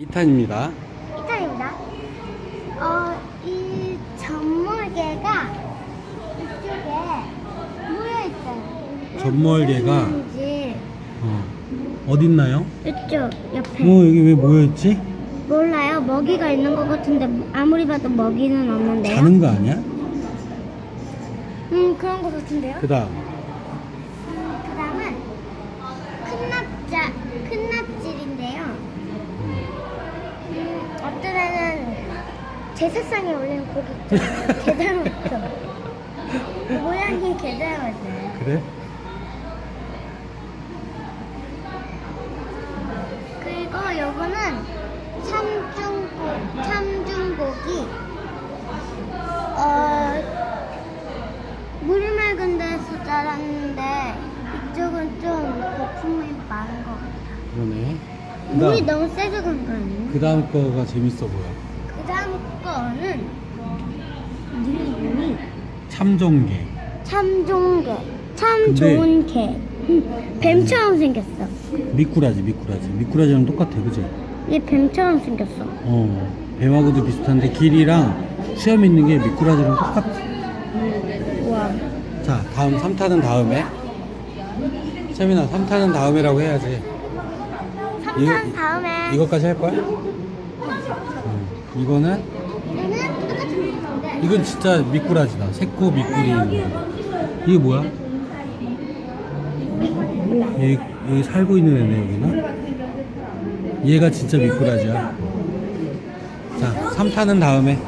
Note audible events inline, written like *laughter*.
2탄입니다. 이탈입니다. 어, 이 전몰개가 이쪽에 모여 있어요. 전몰개가? 어. 어딨나요? 이쪽 옆에 어, 여기 왜 모여있지? 몰라요. 먹이가 있는 것 같은데 아무리 봐도 먹이는 없는데요. 자는 거 아니야? 음 그런 것 같은데요. 그 다음. 어떤 애는 제사상에 올리는 고기 있잖아요. *laughs* 게다먹죠 모양이 게다먹어요. 그래? 그리고 요거는 참중고, 참중고기. 어, 물이 맑은 데서 자랐는데 이쪽은 좀 거품이 많은 것 같아요. 그러네. 그 물이. 너무 세서 그런 거 아니에요? 그 다음 거가 재밌어 보여. 그 다음 거는 이름이 참종개. 참종개. 참 근데- 좋은 개. 뱀처럼 생겼어. 미꾸라지, 미꾸라지. 미꾸라지랑 똑같아, 그지? 얘 뱀처럼 생겼어. 어. 뱀하고도 비슷한데 길이랑 수염 있는 게 미꾸라지랑 똑같아. 우와. 자, 다음 3탄은 다음에. 채민아, 3탄은 다음에라고 해야지. 3탄 이거- 다음에 이것까지 할 거야? 응. 이거는 얘는 똑같은 건데 이건 진짜 미꾸라지다. 새코 미꾸리. 이게 뭐야? 여기, 여기 살고 있는 애네 여기는. 얘가 진짜 미꾸라지야. 자, 3탄은 다음에.